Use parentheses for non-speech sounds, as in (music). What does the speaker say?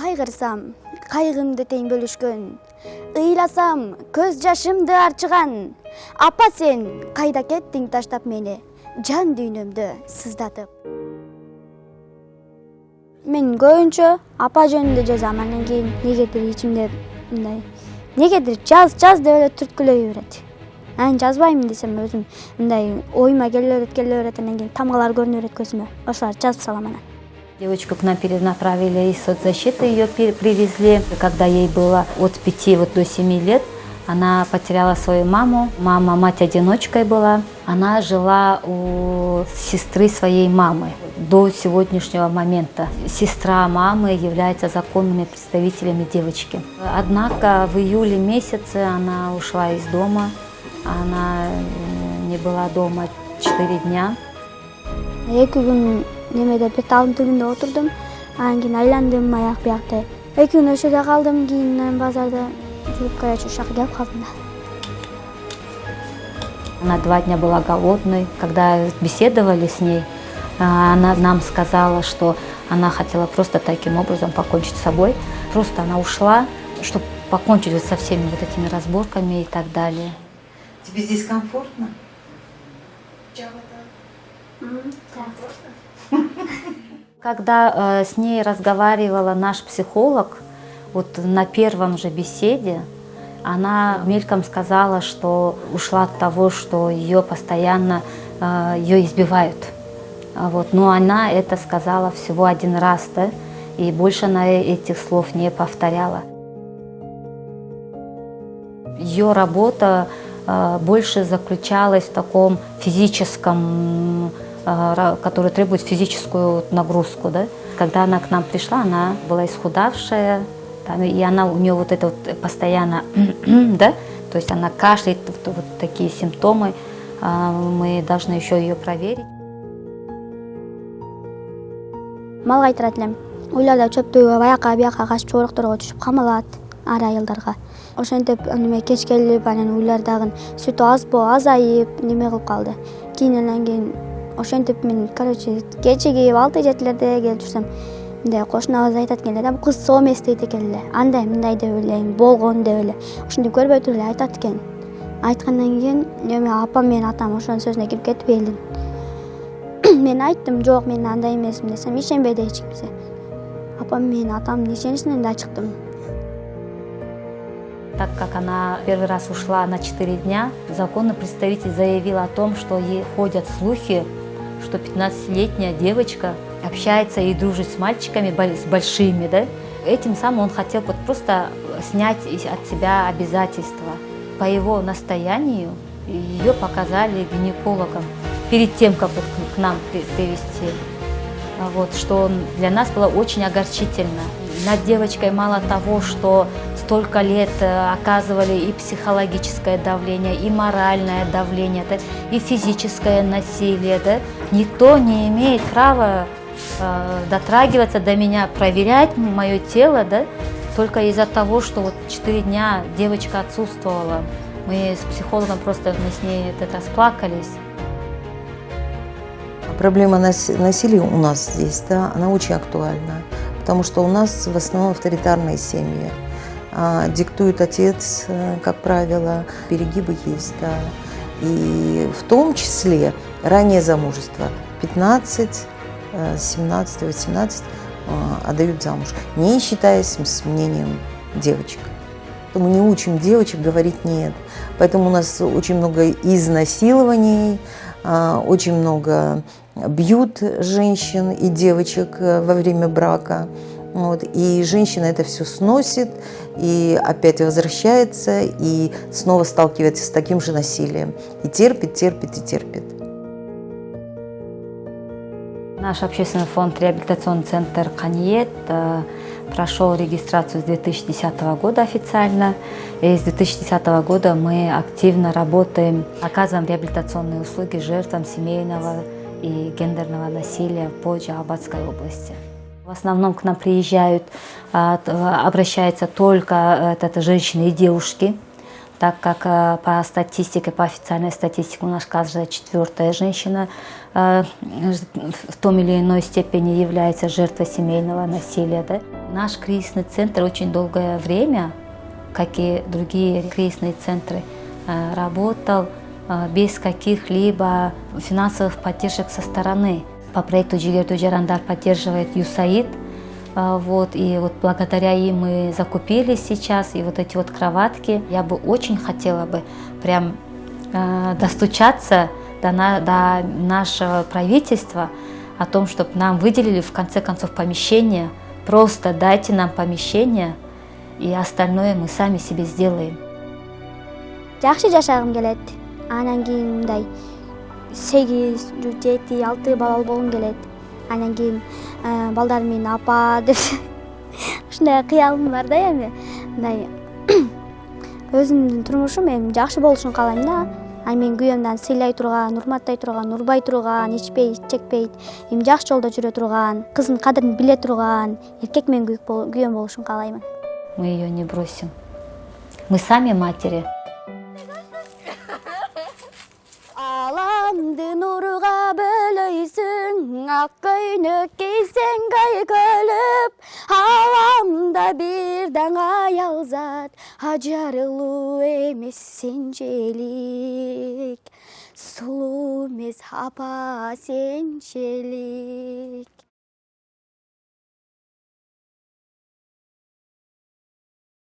кайгырсам кайгымды тең бөлүшкөн ыйласам көз жашымды арчыган апа сен кайда кеттиң таштап мени жан дүйнөмдү сыздатып. Мен көбүнчө апа жөнүндө жазам анан кийин негедир ичимде мындай негедир жаз жаз деп эле түрткүлөй берет. Анан жазбайм десем өзүм мындай оюма келе берет келе берет анан кийин тамгалар көрүнө берет көзүмө. Жазып Девочку к нам перенаправили из соцзащиты, ее привезли. Когда ей было от 5 вот до 7 лет, она потеряла свою маму. Мама мать-одиночкой была. Она жила у сестры своей мамы до сегодняшнего момента. Сестра мамы является законными представителями девочки. Однако в июле месяце она ушла из дома. Она не была дома 4 дня. Немеде бир таалдын түбүндө отурдум анан кийин айландым аяк биякты эки күн ошол жерде калдым кийин базарда жүрүп короче ушул жака келип калдым да Она два дня была голодной. Когда беседовали с ней, она нам сказала, что она хотела просто таким образом покончить с собой. Просто она ушла, чтобы покончить со всеми вот этими разборками и так далее. Тебе здесь комфортно? комфортно когда э, с ней разговаривала наш психолог, вот на первом же беседе, она мельком сказала, что ушла от того, что ее постоянно э, ее избивают. А вот. Но она это сказала всего один раз, да, и больше она этих слов не повторяла. Ее работа э, больше заключалась в таком физическом который требует физическую нагрузку. Да? Когда она к нам пришла, она была исхудавшая, там, и она у нее вот это вот постоянно, (clears throat) да, то есть она кашляет, вот, вот такие симптомы, мы должны еще ее проверить. мал кайтырат элем уйларда чөптүгө баяка бияка качып чоборокторго түшүп камалат ар айылдарга ошентип неме кеч келип анан уйлардагы сүтү аз азайып неме кылып калды кийин анан кийин ошентип мен короче кечеги алты жетилерде келип жүрсөм. Мындай кошуна кыз айтат экен эле да бул кыз соо эмес дейт экен эле андай мындай деп эле болгон деп эле ошентип көрбөй туруп эле айтат экен. Айткандан кийин эми апам менен атам ошонун сөзүнө кирип кетип элдин. (coughs) Мен айттым жок мен андай эмесмин десем ишенбейди эч кимсе. Апам менен атамдын ишеничинен да чыктым. Так как она первый раз ушла на 4 дня, законный представитель заявил о том, что ей ходят слухи, что 15-летняя девочка общается и дружит с мальчиками, с большими, да? Этим самым он хотел вот просто снять от себя обязательства. По его настоянию ее показали гинекологам перед тем, как вот к нам привести. Вот, что для нас было очень огорчительно. Над девочкой мало того, что столько лет э, оказывали и психологическое давление, и моральное давление, да, и физическое насилие. Да. Никто не имеет права э, дотрагиваться до меня, проверять мое тело, да, только из-за того, что вот 4 дня девочка отсутствовала. Мы с психологом просто мы с ней это расплакались. Проблема насилия у нас здесь, да, она очень актуальна потому что у нас в основном авторитарные семьи. А, диктует отец, э, как правило, перегибы есть, да. И в том числе раннее замужество. 15, 17, 18 отдают замуж, не считаясь с мнением девочек. Мы не учим девочек говорить «нет». Поэтому у нас очень много изнасилований, а, очень много бьют женщин и девочек э, во время брака. Вот, и женщина это все сносит, и опять возвращается, и снова сталкивается с таким же насилием. И терпит, терпит и терпит. Наш общественный фонд «Реабилитационный центр Каньет» э, прошел регистрацию с 2010 года официально. И с 2010 года мы активно работаем, оказываем реабилитационные услуги жертвам семейного и гендерного насилия по Джалабадской области. В основном к нам приезжают, а, обращаются только э, это женщины и девушки, так как э, по статистике, по официальной статистике у нас каждая четвертая женщина э, в том или иной степени является жертвой семейного насилия. Да? Наш кризисный центр очень долгое время, как и другие кризисные центры, работал без каких-либо финансовых поддержек со стороны. По проекту Джигерту Джарандар поддерживает ЮСАИД. Э, Вот, и вот благодаря им мы закупили сейчас и вот эти вот кроватки. Я бы очень хотела бы прям э, достучаться до, на, до нашего правительства о том, чтобы нам выделили в конце концов помещение. Просто дайте нам помещение, и остальное мы сами себе сделаем. жакшы жашагым келет анан кийин мындай сегиз жети алты балалуу болгум келет анан кийин балдарым менин апа деп ушундай кыялым бар да эми мындай өзүмдүн турмушум эми жакшы болушун каалайм да анан менин күйөөм дагы сыйлай турган урматтай турган урбай турган ичпейт чекпейт эми жакшы жолдо жүрө турган кыздын кадырын биле турган эркек менен күйөөм болушун каалаймын Мы ее не бросим. Мы сами матери. Yak көйнөк кийсең көліп, Аламда бирден аял зат, Ажарылуу эмес сен желик, Сулуу эмес апа сен.